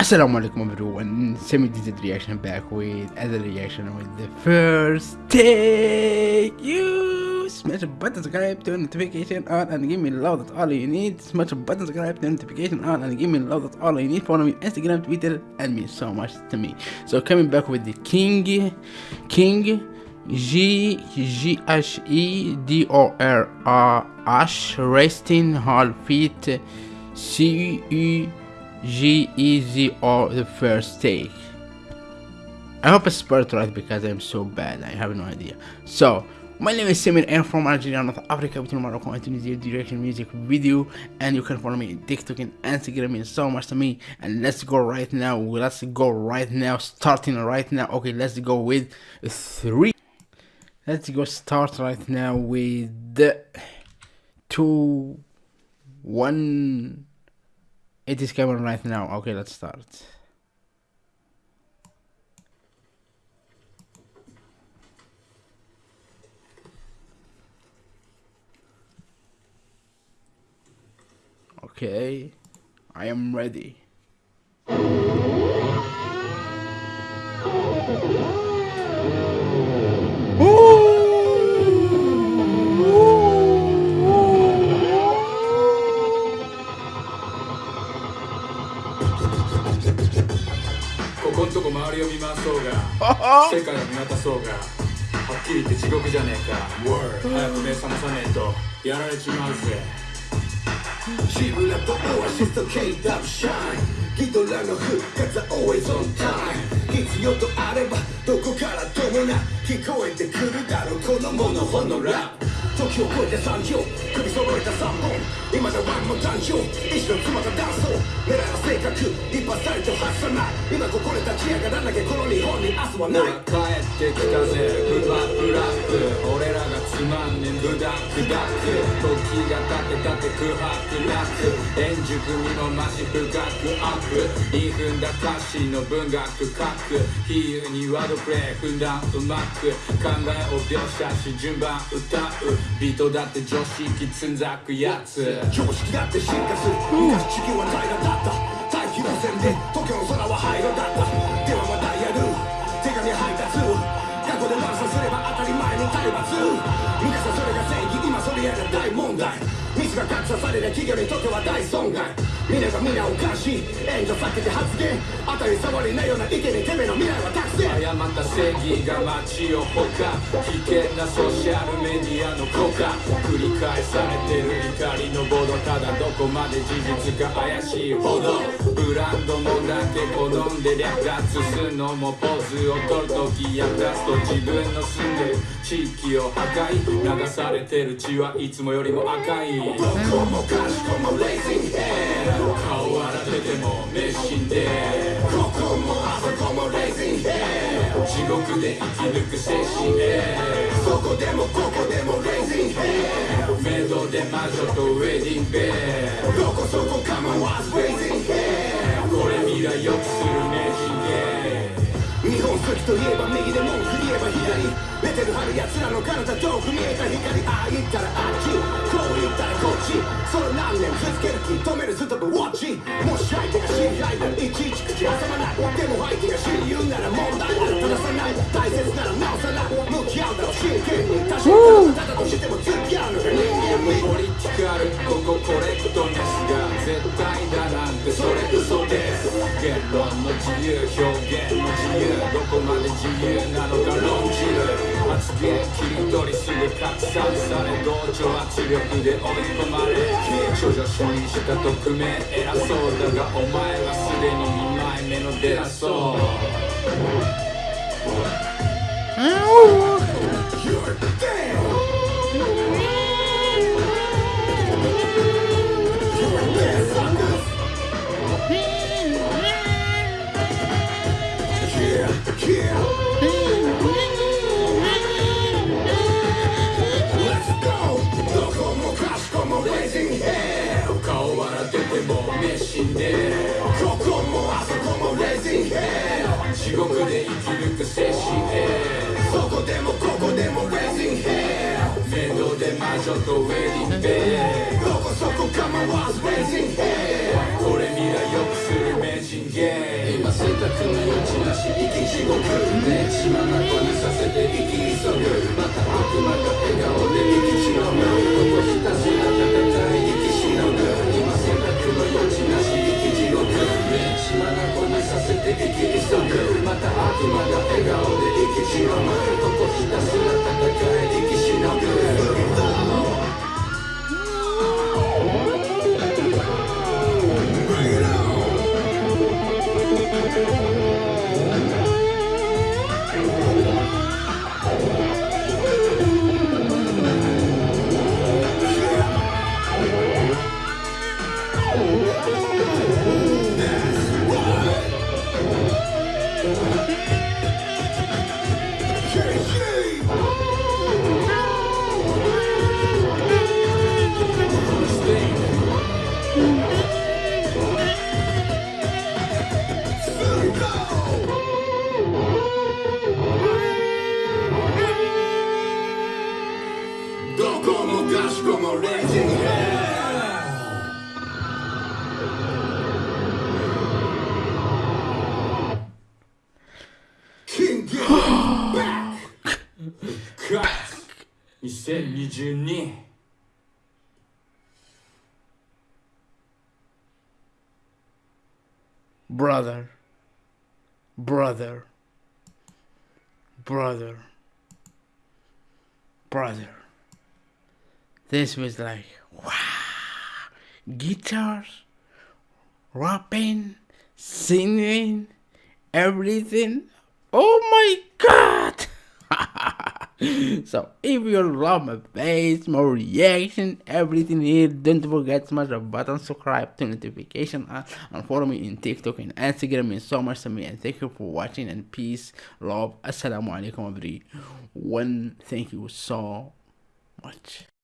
Assalamu alaikum everyone, Semi DZ reaction back with other reaction with the first take. You smash a button, subscribe, turn notification on and give me love, that's all you need. Smash a button, subscribe, turn notification on and give me love, that's all you need. Follow me on Instagram, Twitter, and means so much to me. So coming back with the King, King, G G H E D O R A H resting hall feet C U G E Z O the first take. I hope I spelled right because I'm so bad. I have no idea. So my name is Simon and from Algeria, North Africa, between Morocco and Tunisia, direction music video, and you can follow me on TikTok and Instagram. Means so much to me. And let's go right now. Let's go right now. Starting right now. Okay, let's go with three. Let's go start right now with two, one. It is coming right now. Okay, let's start. Okay, I am ready. 周りを見回そうが世界を見渡そうがはっきり言って地獄じゃねえか。早く目覚まさねえとやられちまうぜ。ジブラとオアシスと K-Dub シャインギドラの復活は always on time 必要とあればどこからともな聞こえてくるだろう。このモノホのラップ時を超えて産業首揃えた3本。今でワンも誕生意志の妻がダンスを。狙いは性格一発たりと発さな。い今ここで立ち上がらなきゃこの日本に明日はない帰ってきたぜ。ブラブラック。俺らがつまんねんブダックダック時が経てたて空白なく。円熟味の増し深くアップ言い踏んだ歌詞の文学。書く比喩にワードプレイ。踏んだうまく。考えを描写し順番歌う。ビートだって常識つんざくやつ。常識だって進化する。昔地球は平らだった。大気汚染で東京の空は灰色だった。ではまたやる手紙配達。過去で悪さすれば当たり前の体罰。昔はそれが正義。今それやが大問題。ミスが格差される企業にとっては大損害皆が皆おかしい。援助避けて発言。当たり障りないような意見にてめえの未来は託せ誤った正義が街をほか。危険なソーシャルメディアの効果繰り返されてる怒りのボードただどこまで事実か怪しいほど。ブランドもだけ好んで略奪するのもポーズを取るとき役立つと自分の住んでる地域を破壊。流されてる血はいつもよりも赤い。どこもかしこもレイジンヘッド顔洗ってても熱心で。ここもあそこもレイジンヘ。ッド地獄で生き抜く精神へ。そこでもここでもレイジンヘ。ッドメイドで魔女とウェディングベルどこそこかもわずレイジンヘ。ッドこれ未来よくする名人で日本好きといえば右で文句言えば左。出てる春奴らの体遠く見えた光。ああ言ったらあっち。こう言ったらこっち。それ何年続ける気止めるストップウォッチ。もし相手が知り合いならいちいち口挟まない。でも相手が親友なら問題なら正さない。大切なら直さない。向き合うだろ。う真剣に確かにただとしても付き合うのが人間味ポリティカルここコレクトネスが絶対だなんてそれ嘘です。言論の自由表現の自由。まで自由なのか論じる発言切り取りすぐ拡散され同調圧力で追い込まれ処女書にした匿名偉そうだがお前はすでに2枚目の出だそう You're dead! ここもあそこも Raising hell 地獄で生き抜く精神へ。そこでもここでも Raising hell 面倒で魔女とウェディングベルどこそこ構わず Raising hell これ未来良くする名人ゲー今選択の余地なし。生き地獄。ね血まなこにさせて生き急ぐ。また悪魔2022 brother, brother, brother, brother. This was like, wow, guitars, rapping, singing, everything. Oh my god! So if you love my face, my reaction, everything here, don't forget to smash the button, subscribe, turn notification on, and follow me in TikTok and Instagram. Means so much to me. And thank you for watching and peace, love. Assalamu alaikum everyone. Thank you so much.